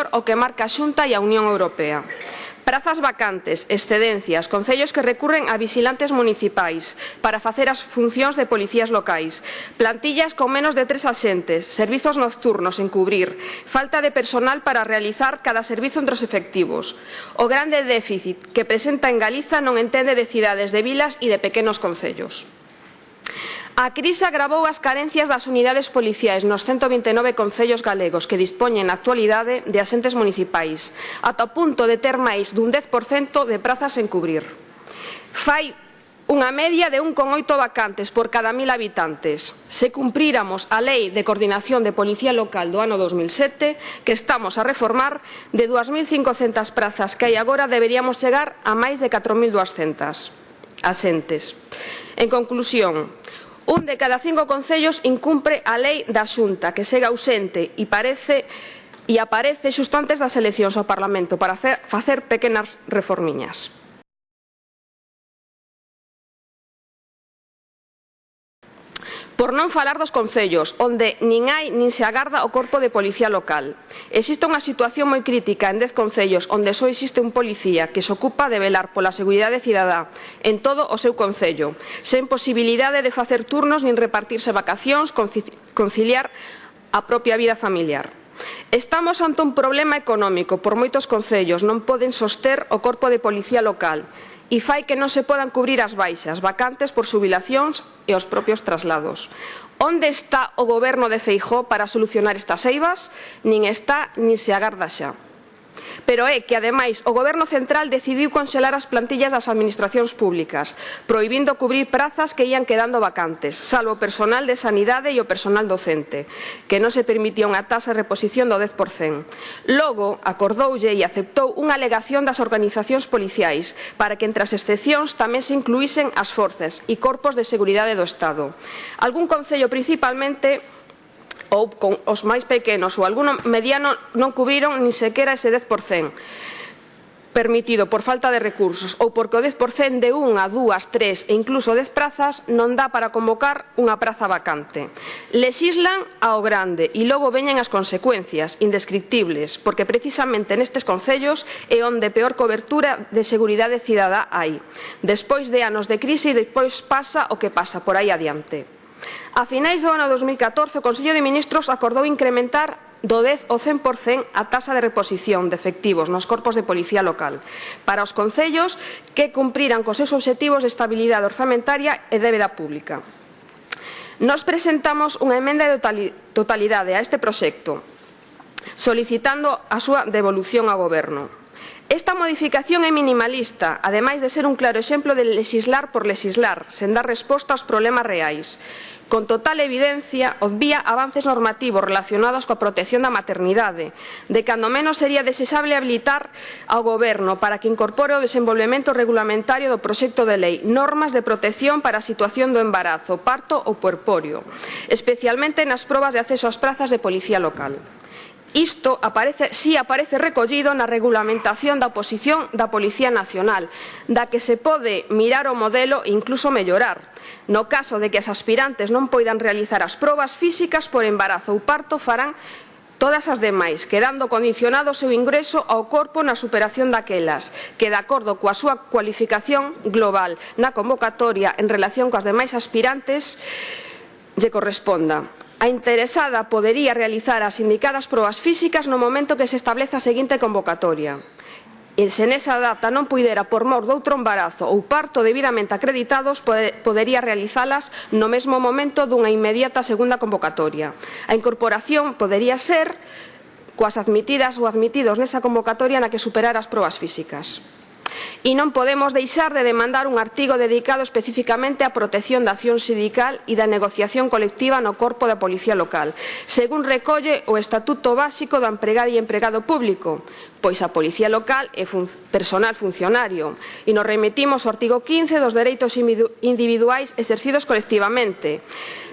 indicador ao que marca a Xunta e a Unión Europea. Prazas vacantes, excedencias, concellos que recurren a vigilantes municipais para facer as funcións de policías locais, plantillas con menos de tres axentes, servizos nocturnos en cubrir, falta de personal para realizar cada servizo entre os efectivos. O grande déficit que presenta en Galiza non entende de cidades, de vilas e de pequenos concellos. A crise agravou as carencias das unidades policiais nos 129 concellos galegos que dispoñen na actualidade de asentes municipais, ata o punto de ter máis dun 10% de prazas en cubrir. Fai unha media de 1,8 vacantes por cada mil habitantes. Se cumpríramos a Lei de Coordinación de Policía Local do ano 2007, que estamos a reformar, de 2.500 prazas que hai agora deberíamos chegar a máis de 4.200 asentes. En conclusión, Un de cada cinco concellos incumpre a lei da xunta, que segue ausente e parece e aparece xusto antes das eleccións ao Parlamento para facer pequenas reformiñas. Por non falar dos concellos, onde nin hai nin se agarda o corpo de policía local. Existe unha situación moi crítica en dez concellos onde só existe un policía que se ocupa de velar pola seguridade cidadá en todo o seu concello, sen posibilidade de facer turnos nin repartirse vacacións, conciliar a propia vida familiar. Estamos ante un problema económico por moitos concellos non poden soster o corpo de policía local e fai que non se podan cubrir as baixas, vacantes por subilacións e os propios traslados. Onde está o goberno de Feijó para solucionar estas eivas? Nin está, nin se agarda xa. Pero é que, ademais, o Goberno Central decidiu congelar as plantillas das administracións públicas, proibindo cubrir prazas que ian quedando vacantes, salvo o personal de sanidade e o personal docente, que non se permitía unha tasa de reposición do 10%. Logo, acordoulle e aceptou unha alegación das organizacións policiais para que entre as excepcións tamén se incluísen as forzas e corpos de seguridade do Estado. Algún concello principalmente ou con os máis pequenos ou alguno mediano non cubriron nin sequera ese 10% permitido por falta de recursos ou porque o 10% de unha, dúas, tres e incluso 10 prazas non dá para convocar unha praza vacante. Lesislan ao grande e logo veñen as consecuencias indescriptibles, porque precisamente nestes concellos é onde peor cobertura de seguridade cidadá hai. Despois de anos de crise e despois pasa o que pasa por aí adiante. A finais do ano 2014, o Consello de Ministros acordou incrementar do 10 ao 100% a taxa de reposición de efectivos nos corpos de policía local para os concellos que cumpriran cos seus obxectivos de estabilidade orzamentaria e débeda pública. Nos presentamos unha emenda de totalidade a este proxecto, solicitando a súa devolución ao Goberno. Esta modificación é minimalista, ademais de ser un claro exemplo de legislar por legislar, sen dar resposta aos problemas reais. Con total evidencia, obvía avances normativos relacionados coa protección da maternidade, de cando menos sería desexable habilitar ao Goberno para que incorpore o desenvolvemento regulamentario do proxecto de lei normas de protección para a situación do embarazo, parto ou puerporio, especialmente nas probas de acceso ás prazas de policía local. Isto aparece, si aparece recollido na regulamentación da oposición da Policía Nacional, da que se pode mirar o modelo e incluso mellorar. No caso de que as aspirantes non poidan realizar as probas físicas por embarazo ou parto, farán todas as demais, quedando condicionado o seu ingreso ao corpo na superación daquelas, que de acordo coa súa cualificación global na convocatoria en relación coas demais aspirantes lle corresponda a interesada podería realizar as indicadas probas físicas no momento que se estableza a seguinte convocatoria. E se nesa data non puidera por mor doutro embarazo ou parto debidamente acreditados, podería realizalas no mesmo momento dunha inmediata segunda convocatoria. A incorporación podería ser coas admitidas ou admitidos nesa convocatoria na que superar as probas físicas. E non podemos deixar de demandar un artigo dedicado especificamente á protección da acción sindical e da negociación colectiva no corpo da Policía Local, según recolle o Estatuto Básico do Empregado e Empregado Público, pois a Policía Local é fun personal funcionario, e nos remitimos ao artigo 15 dos dereitos individuais exercidos colectivamente.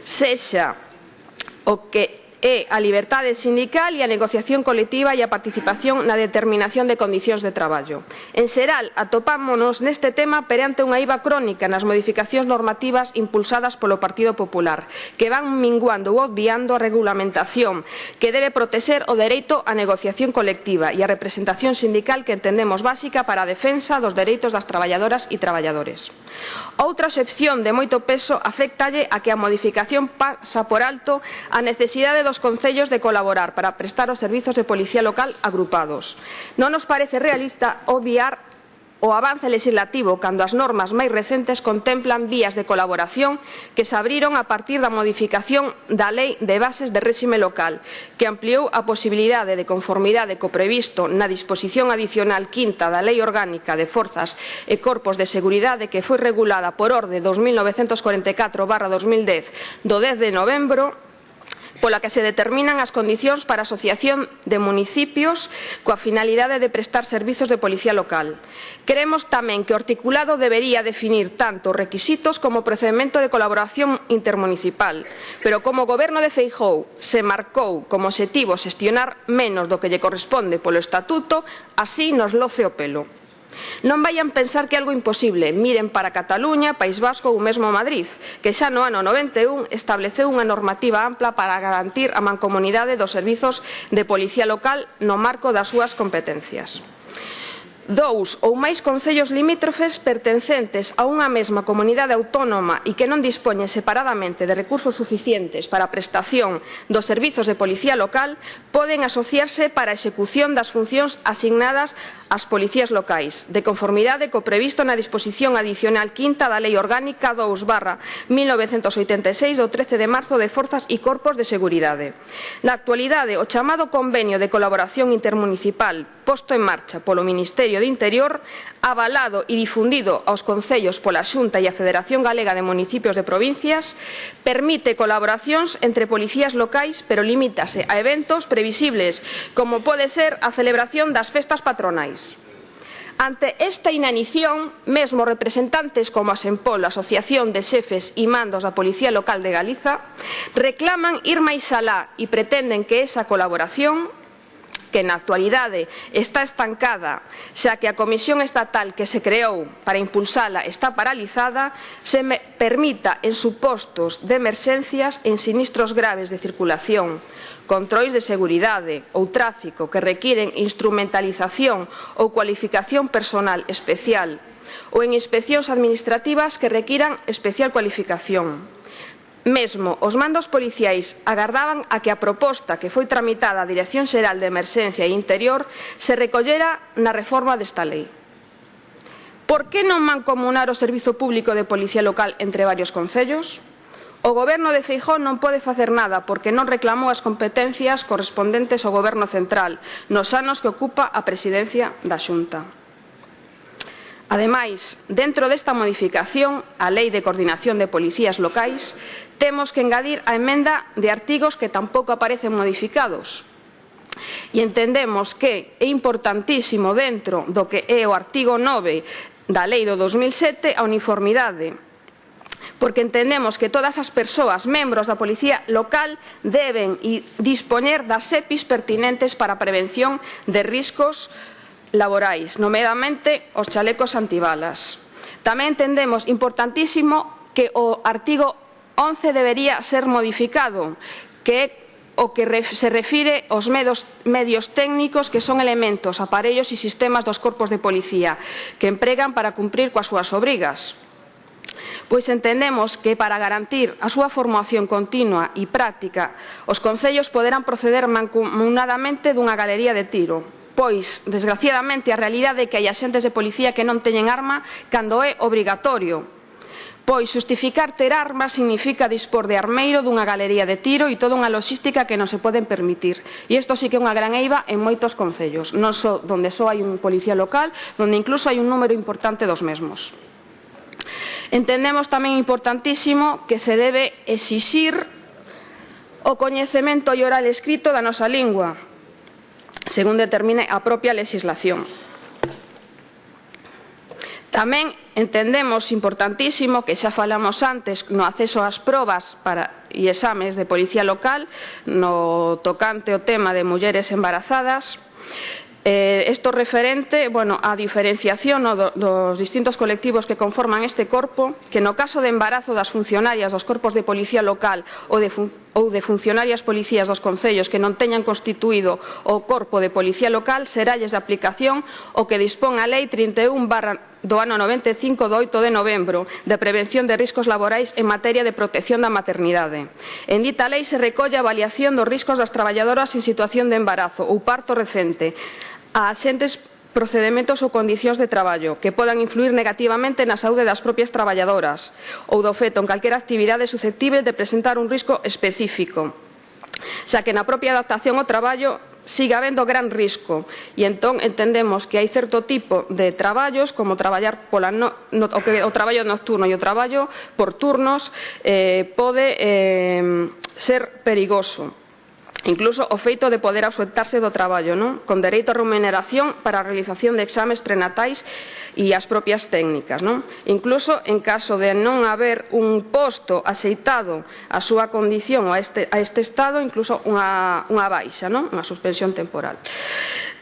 Sexa o que é a liberdade sindical e a negociación colectiva e a participación na determinación de condicións de traballo. En xeral, atopámonos neste tema perante unha IVA crónica nas modificacións normativas impulsadas polo Partido Popular, que van minguando ou obviando a regulamentación que debe protexer o dereito á negociación colectiva e a representación sindical que entendemos básica para a defensa dos dereitos das traballadoras e traballadores. Outra excepción de moito peso afectalle a que a modificación pasa por alto a necesidade dos concellos de colaborar para prestar os servizos de policía local agrupados. Non nos parece realista obviar o avance legislativo cando as normas máis recentes contemplan vías de colaboración que se abriron a partir da modificación da Lei de Bases de Réxime Local, que ampliou a posibilidade de conformidade co previsto na disposición adicional quinta da Lei Orgánica de Forzas e Corpos de Seguridade que foi regulada por Orde 2944-2010 do 10 de novembro pola que se determinan as condicións para a asociación de municipios coa finalidade de prestar servizos de policía local. Creemos tamén que o articulado debería definir tanto requisitos como procedimento de colaboración intermunicipal, pero como o Goberno de Feijou se marcou como objetivo xestionar menos do que lle corresponde polo Estatuto, así nos loce o pelo. Non vayan pensar que é algo imposible. Miren para Cataluña, País Vasco ou mesmo Madrid, que xa no ano 91 estableceu unha normativa ampla para garantir a mancomunidade dos servizos de policía local no marco das súas competencias dous ou máis concellos limítrofes pertencentes a unha mesma comunidade autónoma e que non dispoñen separadamente de recursos suficientes para a prestación dos servizos de policía local poden asociarse para a execución das funcións asignadas ás policías locais, de conformidade co previsto na disposición adicional quinta da Lei Orgánica 2 barra 1986 do 13 de marzo de Forzas e Corpos de Seguridade. Na actualidade, o chamado Convenio de Colaboración Intermunicipal posto en marcha polo Ministerio de Interior, avalado e difundido aos concellos pola Xunta e a Federación Galega de Municipios de Provincias, permite colaboracións entre policías locais, pero limítase a eventos previsibles, como pode ser a celebración das festas patronais. Ante esta inanición, mesmo representantes como a Sempol, a Asociación de Xefes e Mandos da Policía Local de Galiza, reclaman ir máis alá e pretenden que esa colaboración que na actualidade está estancada, xa que a Comisión Estatal que se creou para impulsala está paralizada, se permita en supostos de emerxencias en sinistros graves de circulación, controis de seguridade ou tráfico que requiren instrumentalización ou cualificación personal especial ou en inspeccións administrativas que requiran especial cualificación. Mesmo os mandos policiais agardaban a que a proposta que foi tramitada a Dirección Xeral de Emerxencia e Interior se recollera na reforma desta lei. Por que non mancomunar o Servizo Público de Policía Local entre varios concellos? O Goberno de Feijó non pode facer nada porque non reclamou as competencias correspondentes ao Goberno Central nos anos que ocupa a presidencia da Xunta. Ademais, dentro desta modificación á Lei de Coordinación de Policías Locais, temos que engadir a emenda de artigos que tampouco aparecen modificados. E entendemos que é importantísimo dentro do que é o artigo 9 da Lei do 2007 a uniformidade porque entendemos que todas as persoas membros da Policía Local deben dispoñer das EPIs pertinentes para a prevención de riscos laborais, nomeadamente os chalecos antibalas. Tamén entendemos importantísimo que o artigo 11 debería ser modificado, que é o que se refire aos medios técnicos que son elementos, aparellos e sistemas dos corpos de policía que empregan para cumprir coas súas obrigas. Pois entendemos que para garantir a súa formación continua e práctica, os concellos poderán proceder mancomunadamente dunha galería de tiro, Pois, desgraciadamente, a realidade é que hai axentes de policía que non teñen arma cando é obrigatorio Pois justificar ter armas significa dispor de armeiro dunha galería de tiro e toda unha logística que non se poden permitir. E isto sí que é unha gran eiva en moitos concellos, non só donde só hai un policía local, donde incluso hai un número importante dos mesmos. Entendemos tamén importantísimo que se debe exixir o coñecemento e oral escrito da nosa lingua, según determine a propia legislación. Tamén entendemos importantísimo que xa falamos antes no acceso ás probas para, e exames de policía local no tocante o tema de mulleres embarazadas Eh, esto referente bueno, á diferenciación no, do, dos distintos colectivos que conforman este corpo, que no caso de embarazo das funcionarias dos corpos de policía local ou de, fun, ou de funcionarias policías dos concellos que non teñan constituído o corpo de policía local, seralles de aplicación o que dispón a Lei 31 barra do ano 95 do 8 de novembro de prevención de riscos laborais en materia de protección da maternidade. En dita lei se recolle a avaliación dos riscos das traballadoras en situación de embarazo ou parto recente, a axentes procedementos ou condicións de traballo que podan influir negativamente na saúde das propias traballadoras ou do feto en calquera actividade susceptible de presentar un risco específico xa que na propia adaptación ao traballo siga habendo gran risco. E entón entendemos que hai certo tipo de traballos como traballar pola no, no, o, que, o traballo nocturno e o traballo por turnos eh, pode eh, ser perigoso. Incluso o feito de poder ausentarse do traballo, non? con dereito a remuneración para a realización de exames prenatais e as propias técnicas. Non? Incluso en caso de non haber un posto aceitado a súa condición a este, a este estado, incluso unha, unha baixa, non? unha suspensión temporal.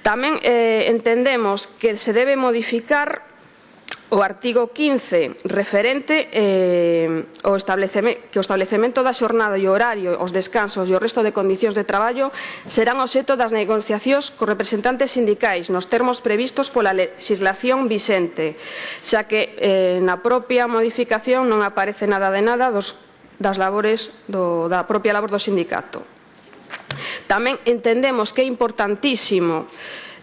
Tamén eh, entendemos que se debe modificar O artigo 15 referente eh, o estableceme, que o establecemento da xornada e o horario, os descansos e o resto de condicións de traballo serán obxeto das negociacións co representantes sindicais nos termos previstos pola legislación vixente, xa que eh, na propia modificación non aparece nada de nada dos, das labores do, da propia labor do sindicato. Tamén entendemos que é importantísimo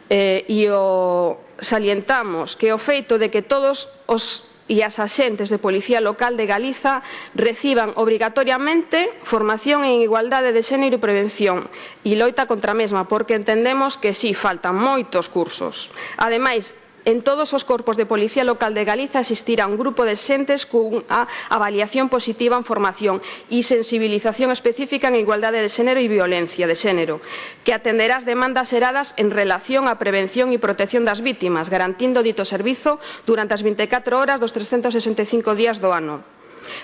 eh, e o salientamos que o feito de que todos os e as axentes de Policía Local de Galiza reciban obrigatoriamente formación en igualdade de xénero e prevención e loita contra a mesma, porque entendemos que sí, faltan moitos cursos. Ademais, en todos os corpos de Policía Local de Galiza existirá un grupo de xentes cunha avaliación positiva en formación e sensibilización específica en igualdade de xénero e violencia de xénero, que atenderá as demandas heradas en relación á prevención e protección das vítimas, garantindo dito servizo durante as 24 horas dos 365 días do ano.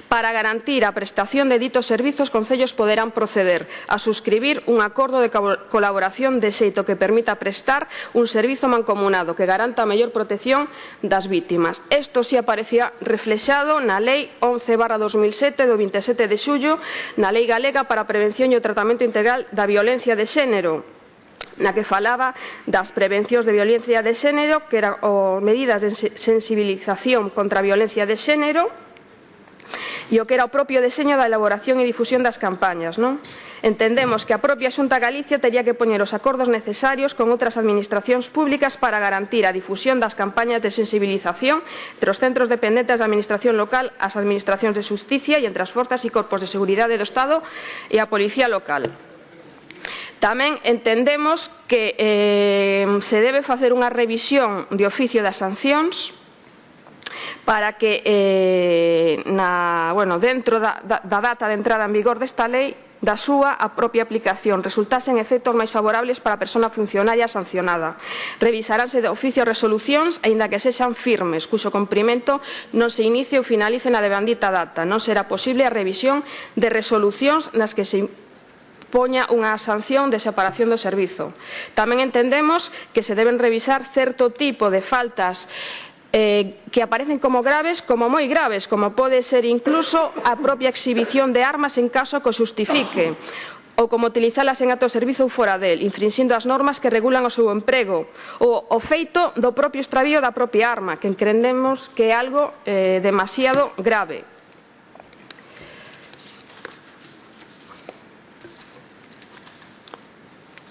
Para garantir a prestación de ditos servizos, concellos poderán proceder a suscribir un acordo de colaboración de xeito que permita prestar un servizo mancomunado que garanta a mellor protección das vítimas. Isto si aparecía reflexado na Lei 11 2007 do 27 de xullo, na Lei Galega para a Prevención e o Tratamento Integral da Violencia de Xénero, na que falaba das prevencións de violencia de xénero, que eran medidas de sensibilización contra a violencia de xénero, e o que era o propio deseño da elaboración e difusión das campañas. Non? Entendemos que a propia Xunta Galicia tería que poñer os acordos necesarios con outras administracións públicas para garantir a difusión das campañas de sensibilización entre os centros dependentes da administración local, as administracións de justicia e entre as forzas e corpos de seguridade do Estado e a policía local. Tamén entendemos que eh, se debe facer unha revisión de oficio das sancións para que eh, na, bueno, dentro da, da, da data de entrada en vigor desta lei da súa a propia aplicación resultasen efectos máis favorables para a persona funcionaria sancionada. Revisaránse de oficio resolucións, aínda que sexan firmes, cuxo cumprimento non se inicie ou finalice na debandita data. Non será posible a revisión de resolucións nas que se poña unha sanción de separación do servizo. Tamén entendemos que se deben revisar certo tipo de faltas eh, que aparecen como graves, como moi graves, como pode ser incluso a propia exhibición de armas en caso que o xustifique, ou como utilizalas en acto de servizo ou fora del, infrinxindo as normas que regulan o seu emprego, ou o feito do propio extravío da propia arma, que entendemos que é algo eh, demasiado grave.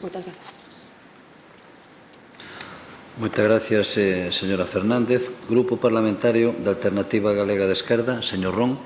Moitas gracias. Moitas gracias, eh, señora Fernández. Grupo Parlamentario da Alternativa Galega de Esquerda, señor Ron.